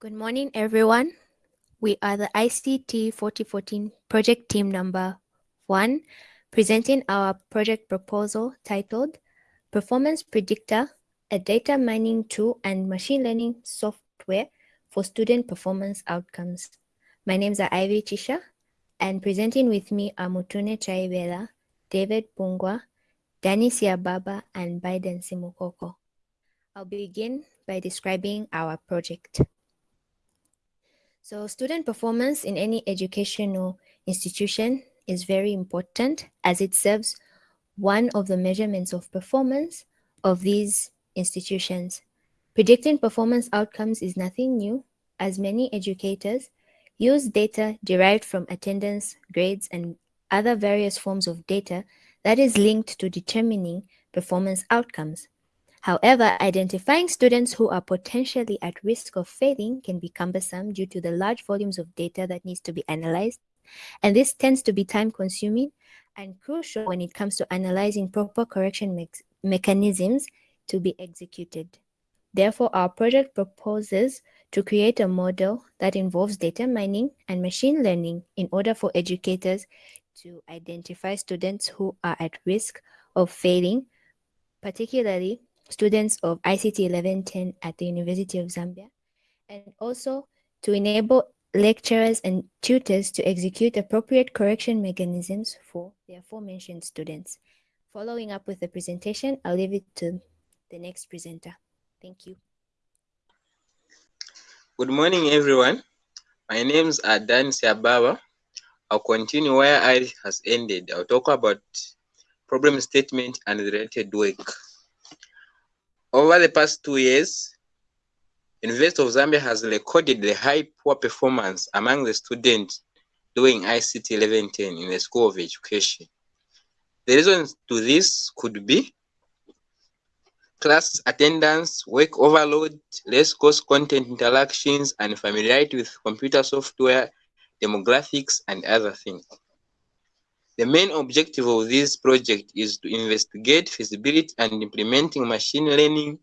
Good morning, everyone. We are the ICT 4014 project team number one, presenting our project proposal titled Performance Predictor, a data mining tool and machine learning software for student performance outcomes. My names are Ivy Chisha, and presenting with me are Mutune Chaibela, David Bungwa, Danny Siababa, and Biden Simukoko. I'll begin by describing our project. So student performance in any educational institution is very important as it serves one of the measurements of performance of these institutions. Predicting performance outcomes is nothing new as many educators use data derived from attendance, grades, and other various forms of data that is linked to determining performance outcomes. However, identifying students who are potentially at risk of failing can be cumbersome due to the large volumes of data that needs to be analyzed. And this tends to be time consuming and crucial when it comes to analyzing proper correction me mechanisms to be executed. Therefore, our project proposes to create a model that involves data mining and machine learning in order for educators to identify students who are at risk of failing, particularly students of ICT 1110 at the University of Zambia, and also to enable lecturers and tutors to execute appropriate correction mechanisms for the aforementioned students. Following up with the presentation, I'll leave it to the next presenter. Thank you. Good morning, everyone. My name's Adan Siababa. I'll continue where I has ended. I'll talk about problem statement and related work. Over the past two years, University of Zambia has recorded the high poor performance among the students doing ICT 1110 in the School of Education. The reasons to this could be class attendance, work overload, less course content interactions, and familiarity with computer software, demographics, and other things. The main objective of this project is to investigate feasibility and implementing machine learning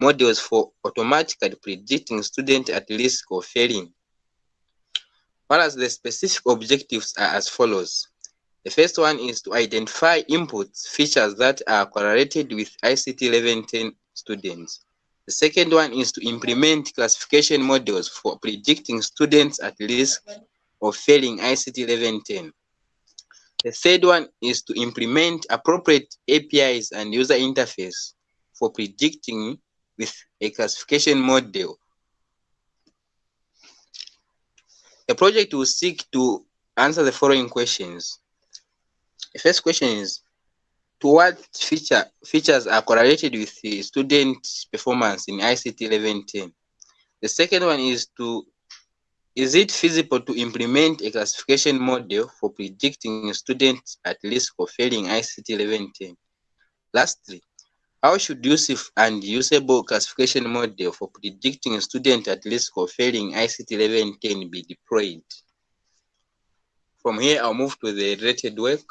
models for automatically predicting students at risk of failing. Whereas the specific objectives are as follows. The first one is to identify inputs, features that are correlated with ICT 1110 students. The second one is to implement classification models for predicting students at risk of failing ICT 1110. The third one is to implement appropriate APIs and user interface for predicting with a classification model. The project will seek to answer the following questions. The first question is, to what feature features are correlated with the student performance in ICT 1110? The second one is to is it feasible to implement a classification model for predicting students at risk of failing ICT 1110? Lastly, how should useful and usable classification model for predicting students at risk of failing ICT 1110 be deployed? From here, I'll move to the related work.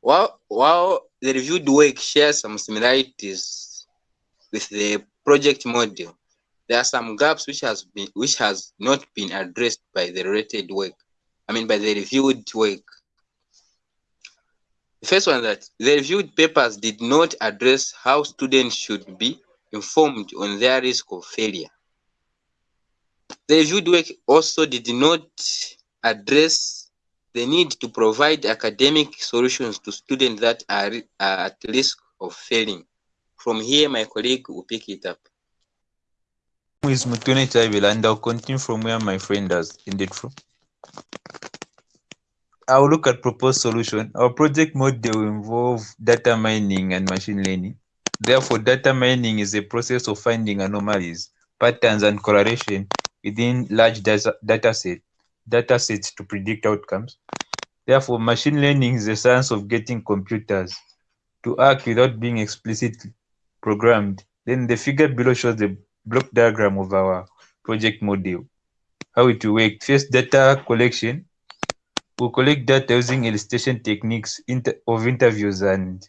While, while the reviewed work shares some similarities with the project model, there are some gaps which has been which has not been addressed by the related work i mean by the reviewed work. The first one that the reviewed papers did not address how students should be informed on their risk of failure. The reviewed work also did not address the need to provide academic solutions to students that are, are at risk of failing. From here my colleague will pick it up is Mutune Chaivila and I'll continue from where my friend has ended from. I'll look at proposed solution. Our project model will involve data mining and machine learning. Therefore, data mining is a process of finding anomalies, patterns, and correlation within large data, data, set, data sets to predict outcomes. Therefore, machine learning is the science of getting computers to act without being explicitly programmed. Then the figure below shows the block diagram of our project model. How it will work. First, data collection. We'll collect data using elicitation techniques inter of interviews and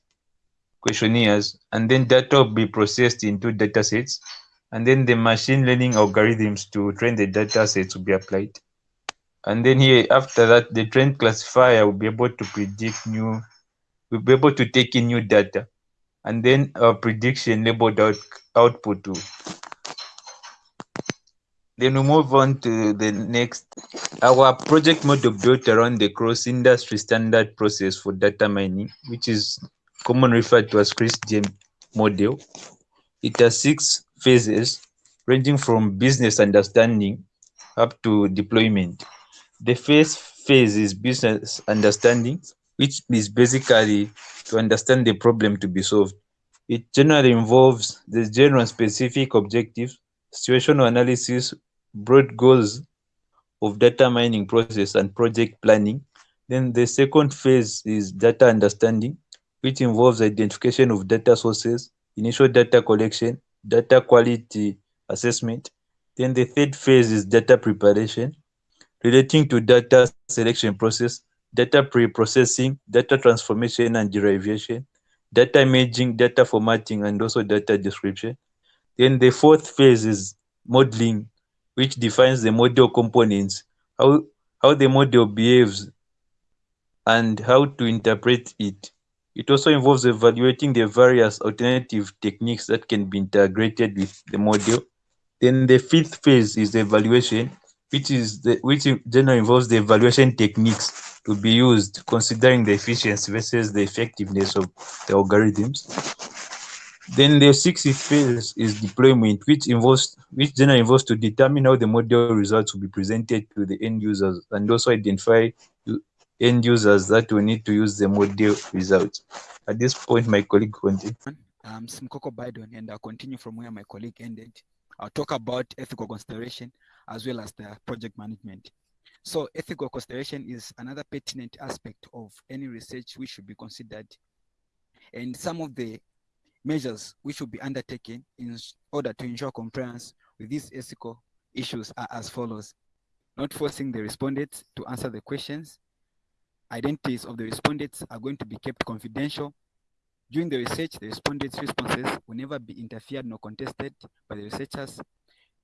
questionnaires, and then data will be processed into data sets. and then the machine learning algorithms to train the data sets will be applied. And then here, after that, the trained classifier will be able to predict new, will be able to take in new data. And then our prediction labeled out output too. Then we move on to the next. Our project model built around the cross-industry standard process for data mining, which is commonly referred to as CRISP model. It has six phases, ranging from business understanding up to deployment. The first phase is business understanding, which is basically to understand the problem to be solved. It generally involves the general specific objectives, situational analysis, broad goals of data mining process and project planning. Then the second phase is data understanding, which involves identification of data sources, initial data collection, data quality assessment. Then the third phase is data preparation, relating to data selection process, data pre-processing, data transformation and derivation, data imaging, data formatting, and also data description. Then the fourth phase is modeling, which defines the model components, how, how the model behaves, and how to interpret it. It also involves evaluating the various alternative techniques that can be integrated with the model. Then the fifth phase is the evaluation, which is the which generally involves the evaluation techniques to be used, considering the efficiency versus the effectiveness of the algorithms. Then the sixth phase is deployment, which involves which generally involves to determine how the model results will be presented to the end users and also identify end users that will need to use the model results. At this point, my colleague continues. I'm um, Simkoko Biden, and I'll continue from where my colleague ended. I'll talk about ethical consideration as well as the project management. So ethical consideration is another pertinent aspect of any research which should be considered. And some of the measures which should be undertaken in order to ensure compliance with these ethical issues are as follows. Not forcing the respondents to answer the questions. Identities of the respondents are going to be kept confidential. During the research, the respondents' responses will never be interfered nor contested by the researchers.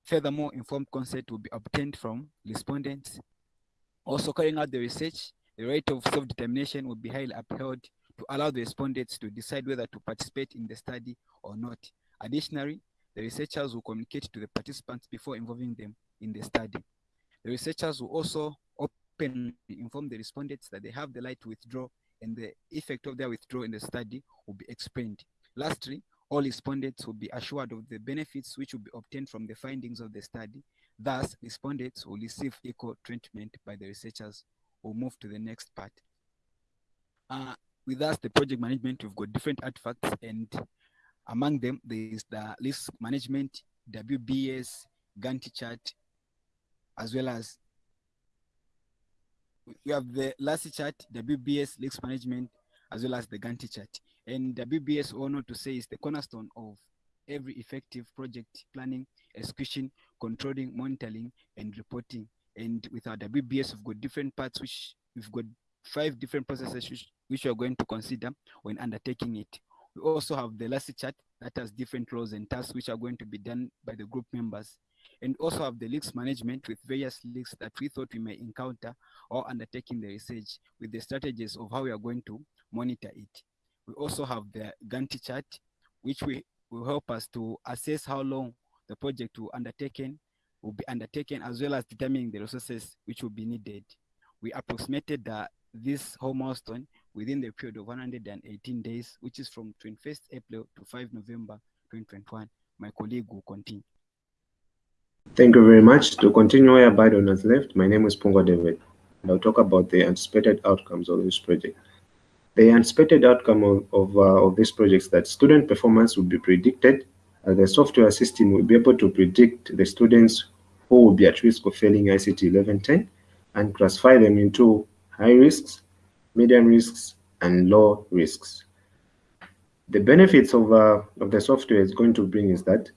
Furthermore, informed consent will be obtained from respondents. Also carrying out the research, the right of self-determination will be highly upheld to allow the respondents to decide whether to participate in the study or not. Additionally, the researchers will communicate to the participants before involving them in the study. The researchers will also openly inform the respondents that they have the right to withdraw and the effect of their withdrawal in the study will be explained. Lastly, all respondents will be assured of the benefits which will be obtained from the findings of the study. Thus, respondents will receive equal treatment by the researchers. We'll move to the next part. Uh, with us, the project management, we've got different artifacts, and among them, there is the risk management, WBS, Gantt chart, as well as we have the last chart, WBS risk management, as well as the Gantt chart. And WBS, all not to say, is the cornerstone of every effective project planning, execution, controlling, monitoring, and reporting. And with our WBS, we've got different parts, which we've got five different processes which, we are going to consider when undertaking it. We also have the last chart that has different roles and tasks which are going to be done by the group members. And also have the leaks management with various leaks that we thought we may encounter or undertaking the research with the strategies of how we are going to monitor it. We also have the Gantt chart, which we will help us to assess how long the project will undertaken will be undertaken as well as determining the resources which will be needed. We approximated the this whole milestone within the period of 118 days, which is from 21st April to 5 November 2021. My colleague will continue. Thank you very much. To continue where Biden has left, my name is Pungo David, and I'll talk about the anticipated outcomes of this project. The anticipated outcome of, of, uh, of this project is that student performance will be predicted. Uh, the software system will be able to predict the students who will be at risk of failing ICT 1110 and classify them into high risks, medium risks, and low risks. The benefits of, uh, of the software is going to bring is that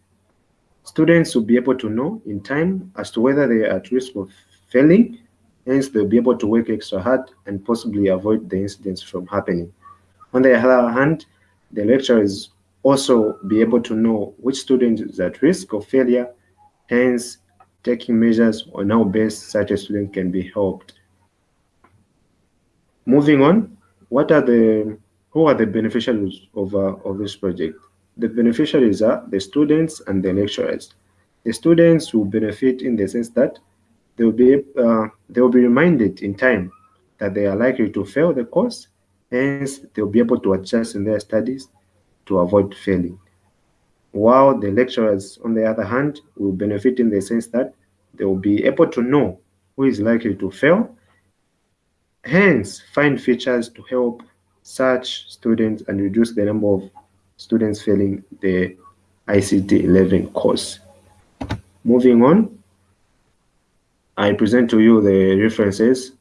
students will be able to know in time as to whether they are at risk of failing, hence they'll be able to work extra hard and possibly avoid the incidents from happening. On the other hand, the lecturer is also be able to know which student is at risk of failure, hence taking measures on how best such a student can be helped. Moving on, what are the who are the beneficiaries of, uh, of this project? The beneficiaries are the students and the lecturers. The students will benefit in the sense that they will be uh, they will be reminded in time that they are likely to fail the course, hence they will be able to adjust in their studies to avoid failing. While the lecturers, on the other hand, will benefit in the sense that they will be able to know who is likely to fail, hence find features to help such students and reduce the number of students failing the ICT 11 course. Moving on, I present to you the references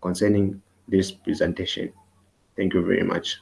concerning this presentation. Thank you very much.